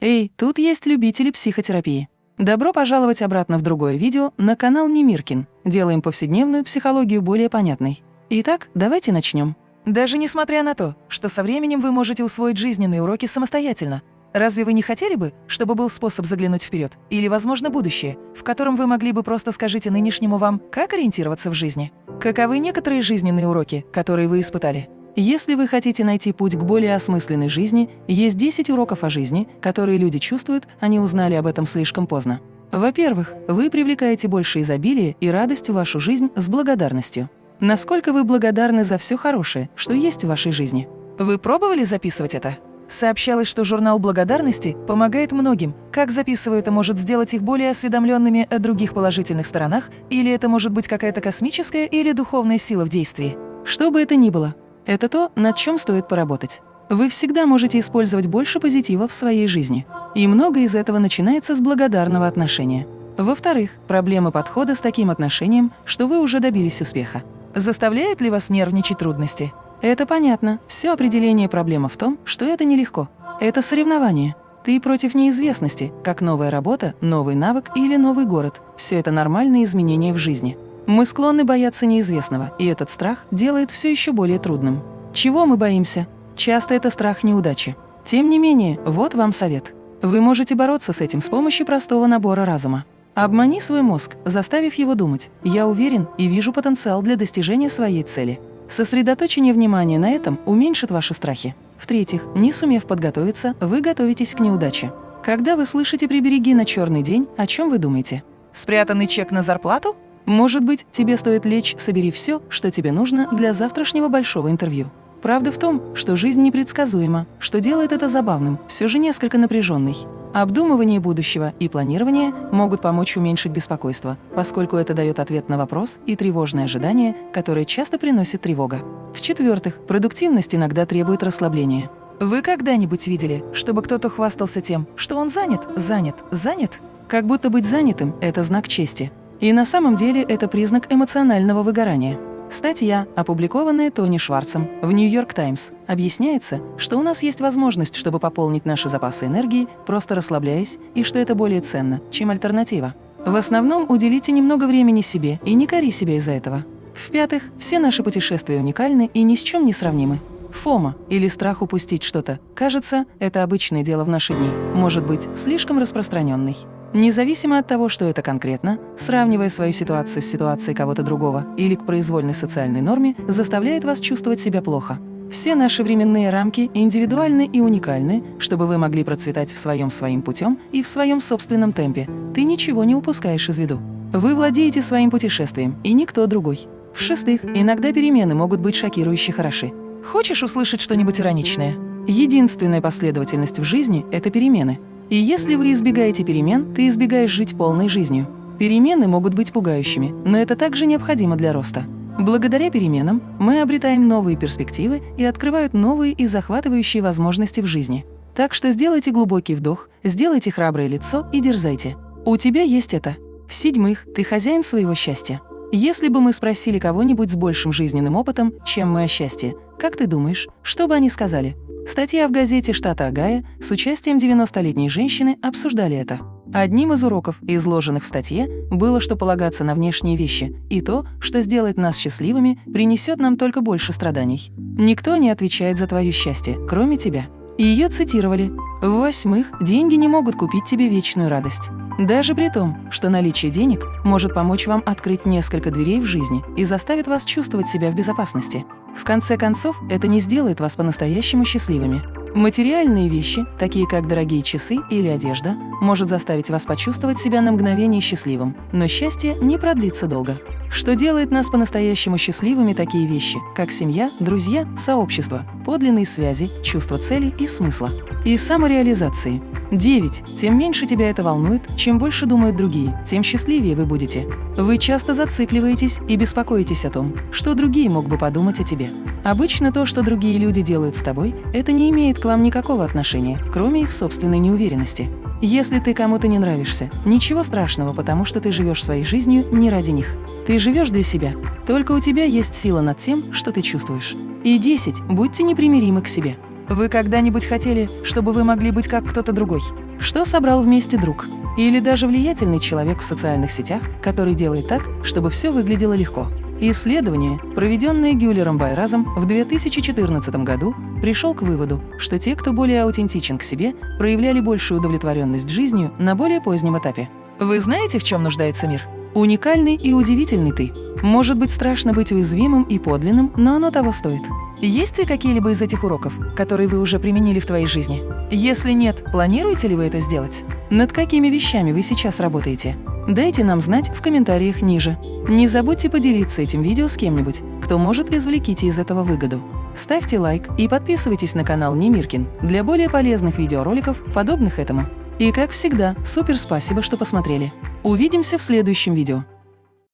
Эй, тут есть любители психотерапии. Добро пожаловать обратно в другое видео на канал Немиркин. Делаем повседневную психологию более понятной. Итак, давайте начнем. Даже несмотря на то, что со временем вы можете усвоить жизненные уроки самостоятельно, разве вы не хотели бы, чтобы был способ заглянуть вперед или, возможно, будущее, в котором вы могли бы просто скажите нынешнему вам, как ориентироваться в жизни? Каковы некоторые жизненные уроки, которые вы испытали? Если вы хотите найти путь к более осмысленной жизни, есть 10 уроков о жизни, которые люди чувствуют, они узнали об этом слишком поздно. Во-первых, вы привлекаете больше изобилия и радость в вашу жизнь с благодарностью. Насколько вы благодарны за все хорошее, что есть в вашей жизни? Вы пробовали записывать это? Сообщалось, что журнал благодарности помогает многим. Как записывая это может сделать их более осведомленными о других положительных сторонах, или это может быть какая-то космическая или духовная сила в действии? Что бы это ни было, это то, над чем стоит поработать. Вы всегда можете использовать больше позитива в своей жизни. И многое из этого начинается с благодарного отношения. Во-вторых, проблемы подхода с таким отношением, что вы уже добились успеха. Заставляют ли вас нервничать трудности? Это понятно. Все определение проблемы в том, что это нелегко. Это соревнование. Ты против неизвестности, как новая работа, новый навык или новый город. Все это нормальные изменения в жизни. Мы склонны бояться неизвестного, и этот страх делает все еще более трудным. Чего мы боимся? Часто это страх неудачи. Тем не менее, вот вам совет. Вы можете бороться с этим с помощью простого набора разума. Обмани свой мозг, заставив его думать «я уверен и вижу потенциал для достижения своей цели». Сосредоточение внимания на этом уменьшит ваши страхи. В-третьих, не сумев подготовиться, вы готовитесь к неудаче. Когда вы слышите «прибереги на черный день», о чем вы думаете? Спрятанный чек на зарплату? Может быть, тебе стоит лечь «собери все, что тебе нужно для завтрашнего большого интервью». Правда в том, что жизнь непредсказуема, что делает это забавным, все же несколько напряженной. Обдумывание будущего и планирование могут помочь уменьшить беспокойство, поскольку это дает ответ на вопрос и тревожное ожидание, которое часто приносит тревога. В-четвертых, продуктивность иногда требует расслабления. Вы когда-нибудь видели, чтобы кто-то хвастался тем, что он занят, занят, занят? Как будто быть занятым – это знак чести. И на самом деле это признак эмоционального выгорания. Статья, опубликованная Тони Шварцем в «Нью-Йорк Таймс», объясняется, что у нас есть возможность, чтобы пополнить наши запасы энергии, просто расслабляясь, и что это более ценно, чем альтернатива. В основном уделите немного времени себе и не кори себя из-за этого. В-пятых, все наши путешествия уникальны и ни с чем не сравнимы. Фома или страх упустить что-то, кажется, это обычное дело в наши дни, может быть слишком распространенный. Независимо от того, что это конкретно, сравнивая свою ситуацию с ситуацией кого-то другого или к произвольной социальной норме, заставляет вас чувствовать себя плохо. Все наши временные рамки индивидуальны и уникальны, чтобы вы могли процветать в своем своим путем и в своем собственном темпе. Ты ничего не упускаешь из виду. Вы владеете своим путешествием, и никто другой. В-шестых, иногда перемены могут быть шокирующе хороши. Хочешь услышать что-нибудь ироничное? Единственная последовательность в жизни – это перемены. И если вы избегаете перемен, ты избегаешь жить полной жизнью. Перемены могут быть пугающими, но это также необходимо для роста. Благодаря переменам мы обретаем новые перспективы и открывают новые и захватывающие возможности в жизни. Так что сделайте глубокий вдох, сделайте храброе лицо и дерзайте. У тебя есть это. В-седьмых, ты хозяин своего счастья. Если бы мы спросили кого-нибудь с большим жизненным опытом, чем мы о счастье, как ты думаешь, что бы они сказали? Статья в газете штата Огайо с участием 90-летней женщины обсуждали это. Одним из уроков, изложенных в статье, было, что полагаться на внешние вещи и то, что сделает нас счастливыми, принесет нам только больше страданий. Никто не отвечает за твое счастье, кроме тебя. И ее цитировали. В-восьмых, деньги не могут купить тебе вечную радость. Даже при том, что наличие денег может помочь вам открыть несколько дверей в жизни и заставит вас чувствовать себя в безопасности. В конце концов, это не сделает вас по-настоящему счастливыми. Материальные вещи, такие как дорогие часы или одежда, может заставить вас почувствовать себя на мгновение счастливым, но счастье не продлится долго. Что делает нас по-настоящему счастливыми такие вещи, как семья, друзья, сообщество, подлинные связи, чувство цели и смысла. И самореализации – 9. Тем меньше тебя это волнует, чем больше думают другие, тем счастливее вы будете. Вы часто зацикливаетесь и беспокоитесь о том, что другие мог бы подумать о тебе. Обычно то, что другие люди делают с тобой, это не имеет к вам никакого отношения, кроме их собственной неуверенности. Если ты кому-то не нравишься, ничего страшного, потому что ты живешь своей жизнью не ради них. Ты живешь для себя. Только у тебя есть сила над тем, что ты чувствуешь. И 10. Будьте непримиримы к себе. Вы когда-нибудь хотели, чтобы вы могли быть как кто-то другой? что собрал вместе друг. Или даже влиятельный человек в социальных сетях, который делает так, чтобы все выглядело легко. Исследование, проведенное Гюллером Байразом в 2014 году, пришел к выводу, что те, кто более аутентичен к себе, проявляли большую удовлетворенность жизнью на более позднем этапе. Вы знаете, в чем нуждается мир? Уникальный и удивительный ты. Может быть страшно быть уязвимым и подлинным, но оно того стоит. Есть ли какие-либо из этих уроков, которые вы уже применили в твоей жизни? Если нет, планируете ли вы это сделать? Над какими вещами вы сейчас работаете? Дайте нам знать в комментариях ниже. Не забудьте поделиться этим видео с кем-нибудь, кто может извлеките из этого выгоду. Ставьте лайк и подписывайтесь на канал Немиркин для более полезных видеороликов, подобных этому. И как всегда, супер спасибо, что посмотрели. Увидимся в следующем видео.